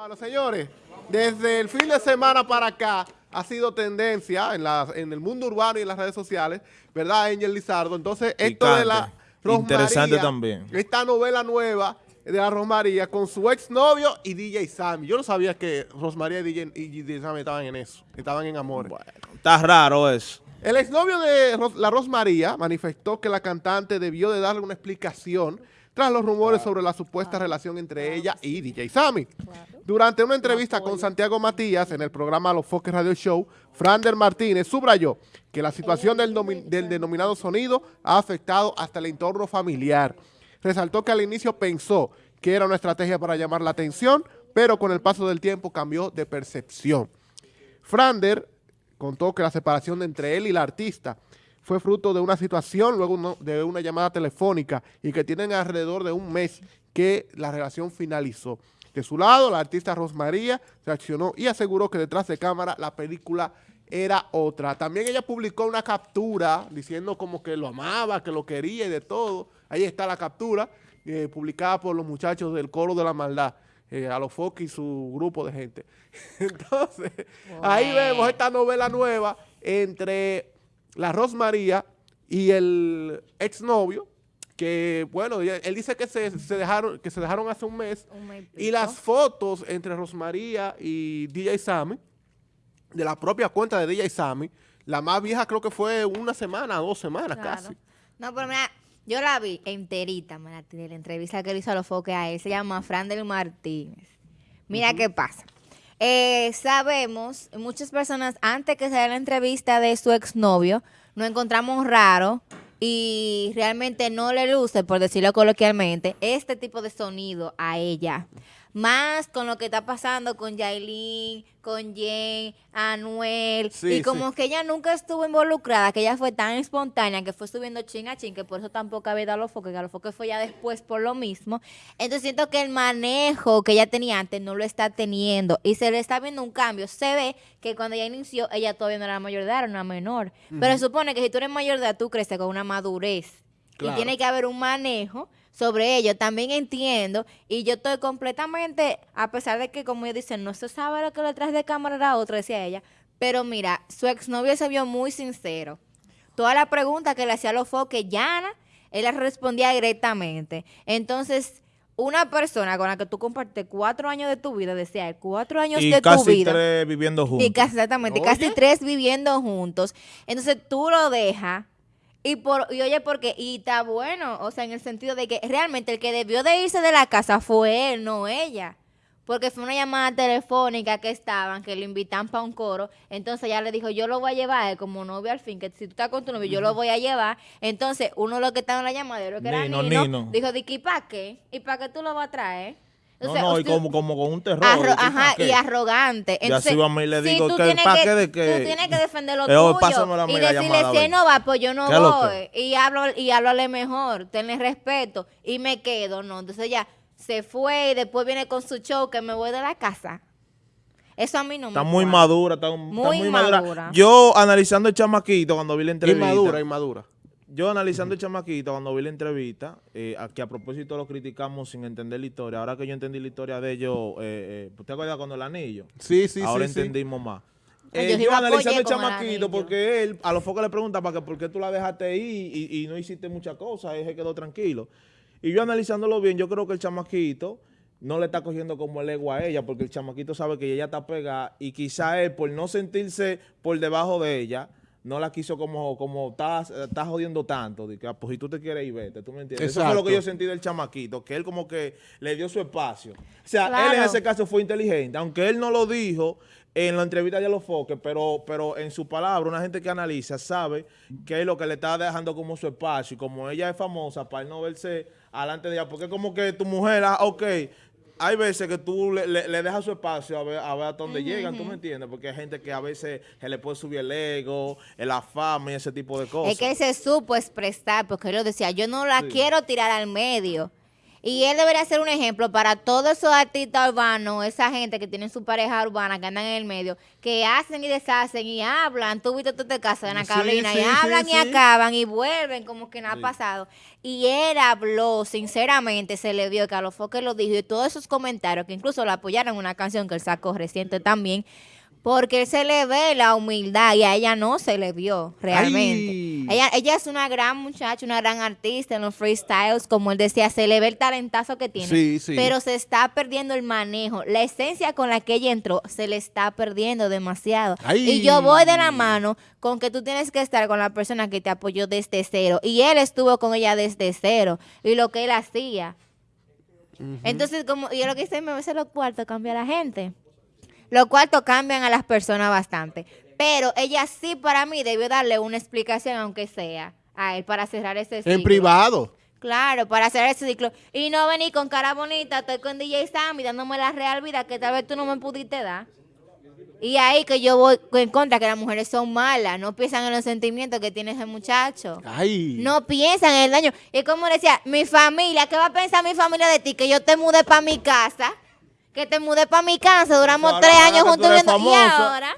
Bueno, señores, desde el fin de semana para acá ha sido tendencia en, la, en el mundo urbano y en las redes sociales, ¿verdad, Angel Lizardo? Entonces, esto de la Rosmaría, Interesante también. Esta novela nueva de la Rosmaría con su exnovio y DJ Sammy. Yo no sabía que Rosmaría y DJ, y DJ Sammy estaban en eso, estaban en amor. Bueno, está raro eso. El exnovio de la Rosmaría manifestó que la cantante debió de darle una explicación tras los rumores sobre la supuesta relación entre ella y DJ Sammy. Durante una entrevista con Santiago Matías en el programa Los Foques Radio Show, Frander Martínez subrayó que la situación del, del denominado sonido ha afectado hasta el entorno familiar. Resaltó que al inicio pensó que era una estrategia para llamar la atención, pero con el paso del tiempo cambió de percepción. Frander contó que la separación entre él y la artista fue fruto de una situación, luego de una llamada telefónica y que tienen alrededor de un mes que la relación finalizó. De su lado, la artista Rosmaría reaccionó y aseguró que detrás de cámara la película era otra. También ella publicó una captura diciendo como que lo amaba, que lo quería y de todo. Ahí está la captura, eh, publicada por los muchachos del Coro de la Maldad, eh, a los Fox y su grupo de gente. Entonces, ahí vemos esta novela nueva entre la Rosmaría y el exnovio, que bueno, él dice que se, dejaron que se dejaron hace un mes, y las fotos entre Rosmaría y DJ Sammy, de la propia cuenta de DJ Sammy, la más vieja creo que fue una semana, dos semanas casi. No, pero mira, yo la vi enterita, la, de la entrevista que le hizo a los foques a él, se llama Fran del Martínez. Mira qué pasa. Eh, sabemos, muchas personas, antes que se dé la entrevista de su exnovio, nos encontramos raro y realmente no le luce, por decirlo coloquialmente, este tipo de sonido a ella más con lo que está pasando con Yailin, con Jen, Anuel, y como que ella nunca estuvo involucrada, que ella fue tan espontánea, que fue subiendo chin a chin, que por eso tampoco había dado los foques, que a los foques fue ya después por lo mismo. Entonces siento que el manejo que ella tenía antes no lo está teniendo, y se le está viendo un cambio. Se ve que cuando ella inició, ella todavía no era mayor de edad, era una menor. Pero se supone que si tú eres mayor de edad, tú creces con una madurez. Y tiene que haber un manejo sobre ello. También entiendo y yo estoy completamente, a pesar de que como ellos dicen, no se sabe lo que detrás de cámara era otro, decía ella, pero mira, su exnovio se vio muy sincero. Toda la pregunta que le hacía a los foques, Yana, él le respondía directamente. Entonces, una persona con la que tú compartes cuatro años de tu vida, decía, cuatro años de tu vida. Y casi tres viviendo juntos. Y casi, exactamente, casi tres viviendo juntos. Entonces, tú lo dejas y, por, y oye, porque, y está bueno, o sea, en el sentido de que realmente el que debió de irse de la casa fue él, no ella. Porque fue una llamada telefónica que estaban, que le invitan para un coro. Entonces ella le dijo, yo lo voy a llevar como novio al fin, que si tú estás con tu novio, yo lo voy a llevar. Entonces, uno de los que estaba en la llamada, que era Nino, dijo, ¿y para qué? ¿Y para qué tú lo vas a traer? No, no, y como, como con un terror. ajá, y arrogante. Entonces, y así a le digo que para qué de que... Tú tienes que defender lo tuyo. y decirle, si no va, pues yo no voy. Y hablo, y háblale mejor, tenle respeto. Y me quedo, ¿no? Entonces ya se fue y después viene con su show que me voy de la casa. Eso a mí no me Está muy madura, está muy, madura. Yo analizando el chamaquito cuando vi la entrevista. Inmadura, inmadura yo analizando el chamaquito, cuando vi la entrevista, eh, que a propósito lo criticamos sin entender la historia, ahora que yo entendí la historia de ellos, eh, eh, ¿usted acuerda cuando el anillo? Sí, sí, ahora sí. Ahora entendimos más. Eh, yo, analizando el chamaquito, porque él, a los focos le pregunta, ¿para qué, ¿por qué tú la dejaste ahí y, no hiciste muchas cosas? Él se quedó tranquilo. Y yo analizándolo bien, yo creo que el chamaquito no le está cogiendo como el ego a ella, porque el chamaquito sabe que ella está pegada y quizá él, por no sentirse por debajo de ella, no la quiso como, como estás, jodiendo tanto, de que ah, pues si tú te quieres ir, vete, ¿tú me entiendes? Eso fue lo que yo sentí del chamaquito, que él como que le dio su espacio. O sea, él en ese caso fue inteligente, aunque él no lo dijo en la entrevista de los foques, pero, pero en su palabra, una gente que analiza sabe que es lo que le está dejando como su espacio, y como ella es famosa, para él no verse adelante de ella, porque como que tu mujer, ah, ok, hay veces que tú le, le, dejas su espacio a ver, a ver hasta dónde llegan, ¿tú me entiendes? Porque hay gente que a veces se le puede subir el ego, la fama y ese tipo de cosas. Es que se supo expresar, porque él lo decía, yo no la quiero tirar al medio. Y él debería ser un ejemplo para todos esos artistas urbanos, esa gente que tienen su pareja urbana, que andan en el medio, que hacen y deshacen y hablan. Tú viste tú te casa de Ana Carolina y hablan y acaban y vuelven como que nada ha pasado. Y él habló, sinceramente, se le vio que a lo que lo dijo y todos esos comentarios, que incluso lo apoyaron en una canción que él sacó reciente también, porque se le ve la humildad y a ella no se le vio realmente. Ella, ella es una gran muchacha, una gran artista en los freestyles, como él decía, se le ve el talentazo que tiene. Sí, sí. Pero se está perdiendo el manejo. La esencia con la que ella entró se le está perdiendo demasiado. Y yo voy de la mano con que tú tienes que estar con la persona que te apoyó desde cero. Y él estuvo con ella desde cero. Y lo que él hacía. Entonces, como yo lo que hice, me veces los cuartos cambia la gente. Los cuartos cambian a las personas bastante. Pero ella sí para mí debió darle una explicación, aunque sea, a él para cerrar ese ciclo. En privado. Claro, para cerrar ese ciclo. Y no venir con cara bonita, estoy con DJ Sammy dándome la real vida que tal vez tú no me pudiste dar. Y ahí que yo voy en contra, que las mujeres son malas, no piensan en los sentimientos que tiene ese muchacho. Ay. No piensan en el daño. Y como decía, mi familia, ¿qué va a pensar mi familia de ti? Que yo te mude para mi casa que te mudé para mi casa, duramos tres años juntos viendo. Y ahora,